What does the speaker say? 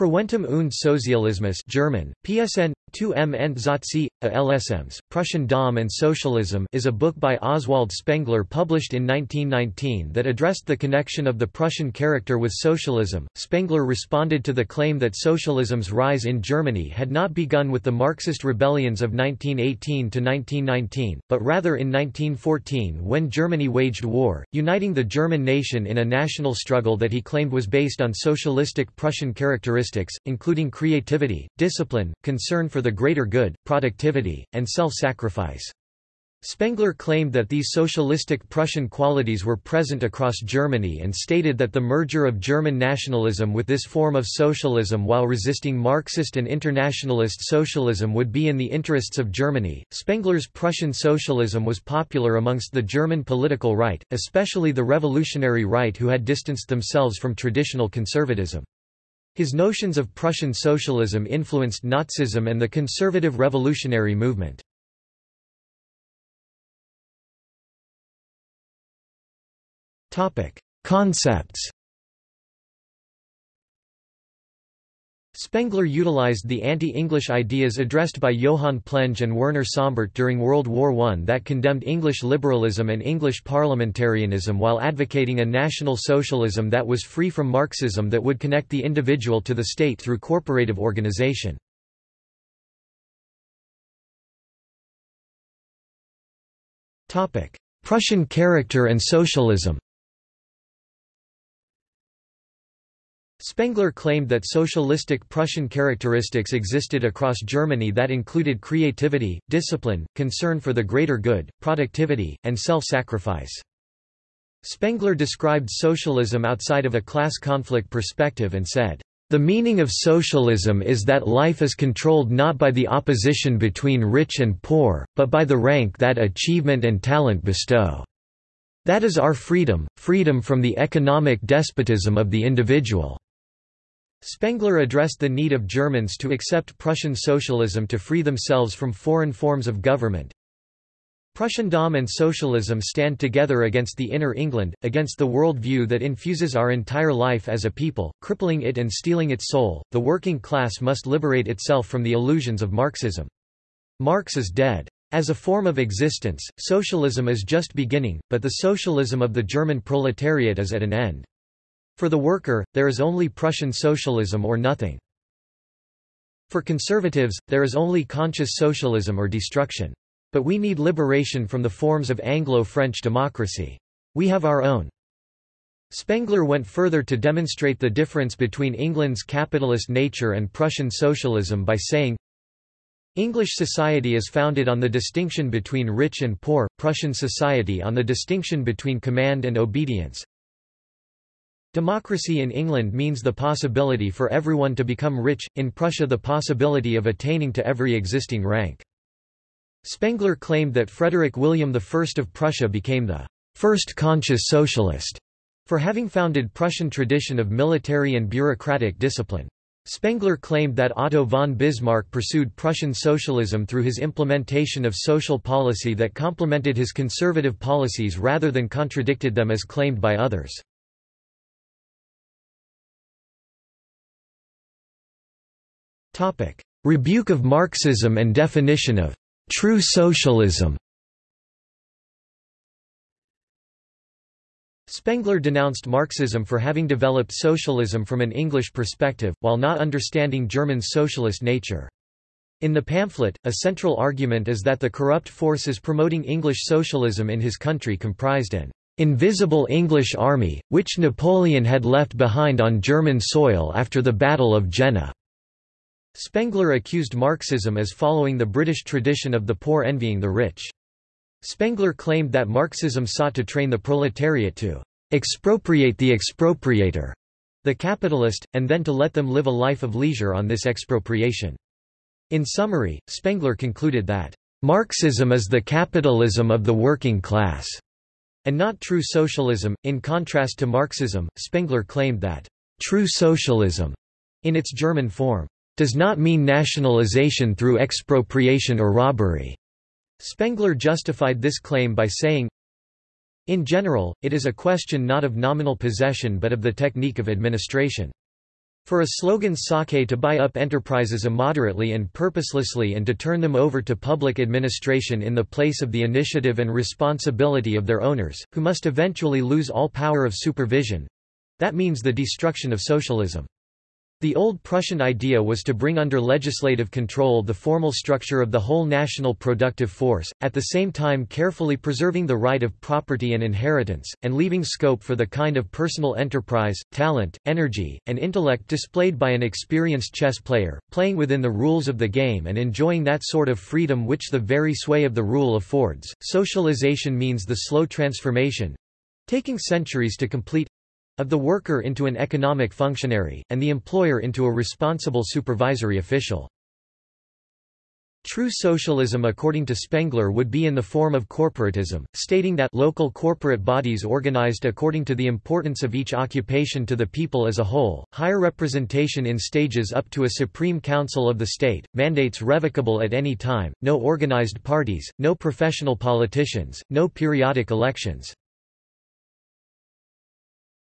Preußentum und Sozialismus German, PSN, 2m Endsatzsee, LSMs, Prussiandom and Socialism is a book by Oswald Spengler published in 1919 that addressed the connection of the Prussian character with socialism. Spengler responded to the claim that socialism's rise in Germany had not begun with the Marxist rebellions of 1918 to 1919, but rather in 1914 when Germany waged war, uniting the German nation in a national struggle that he claimed was based on socialistic Prussian characteristics, including creativity, discipline, concern for the greater good, productivity, and self-sacrifice. Spengler claimed that these socialistic Prussian qualities were present across Germany and stated that the merger of German nationalism with this form of socialism while resisting Marxist and internationalist socialism would be in the interests of Germany. Spengler's Prussian socialism was popular amongst the German political right, especially the revolutionary right who had distanced themselves from traditional conservatism. His notions of Prussian socialism influenced Nazism and the conservative revolutionary movement. Concepts Spengler utilized the anti-English ideas addressed by Johann Plenge and Werner Sombart during World War I that condemned English liberalism and English parliamentarianism while advocating a national socialism that was free from Marxism that would connect the individual to the state through corporative organization. Prussian character and socialism Spengler claimed that socialistic Prussian characteristics existed across Germany that included creativity, discipline, concern for the greater good, productivity, and self-sacrifice. Spengler described socialism outside of a class conflict perspective and said, "...the meaning of socialism is that life is controlled not by the opposition between rich and poor, but by the rank that achievement and talent bestow. That is our freedom, freedom from the economic despotism of the individual." Spengler addressed the need of Germans to accept Prussian socialism to free themselves from foreign forms of government. Prussiandom and socialism stand together against the inner England, against the world view that infuses our entire life as a people, crippling it and stealing its soul. The working class must liberate itself from the illusions of Marxism. Marx is dead. As a form of existence, socialism is just beginning, but the socialism of the German proletariat is at an end. For the worker, there is only Prussian socialism or nothing. For conservatives, there is only conscious socialism or destruction. But we need liberation from the forms of Anglo-French democracy. We have our own. Spengler went further to demonstrate the difference between England's capitalist nature and Prussian socialism by saying, English society is founded on the distinction between rich and poor, Prussian society on the distinction between command and obedience, Democracy in England means the possibility for everyone to become rich, in Prussia the possibility of attaining to every existing rank. Spengler claimed that Frederick William I of Prussia became the first conscious socialist for having founded Prussian tradition of military and bureaucratic discipline. Spengler claimed that Otto von Bismarck pursued Prussian socialism through his implementation of social policy that complemented his conservative policies rather than contradicted them as claimed by others. Rebuke of Marxism and definition of true socialism Spengler denounced Marxism for having developed socialism from an English perspective, while not understanding German socialist nature. In the pamphlet, a central argument is that the corrupt forces promoting English socialism in his country comprised an invisible English army, which Napoleon had left behind on German soil after the Battle of Jena. Spengler accused Marxism as following the British tradition of the poor envying the rich. Spengler claimed that Marxism sought to train the proletariat to expropriate the expropriator, the capitalist, and then to let them live a life of leisure on this expropriation. In summary, Spengler concluded that Marxism is the capitalism of the working class, and not true socialism. In contrast to Marxism, Spengler claimed that true socialism, in its German form, does not mean nationalization through expropriation or robbery. Spengler justified this claim by saying, In general, it is a question not of nominal possession but of the technique of administration. For a slogan sake to buy up enterprises immoderately and purposelessly and to turn them over to public administration in the place of the initiative and responsibility of their owners, who must eventually lose all power of supervision—that means the destruction of socialism. The old Prussian idea was to bring under legislative control the formal structure of the whole national productive force, at the same time carefully preserving the right of property and inheritance, and leaving scope for the kind of personal enterprise, talent, energy, and intellect displayed by an experienced chess player, playing within the rules of the game and enjoying that sort of freedom which the very sway of the rule affords. Socialization means the slow transformation taking centuries to complete of the worker into an economic functionary, and the employer into a responsible supervisory official. True socialism according to Spengler would be in the form of corporatism, stating that local corporate bodies organized according to the importance of each occupation to the people as a whole, higher representation in stages up to a supreme council of the state, mandates revocable at any time, no organized parties, no professional politicians, no periodic elections,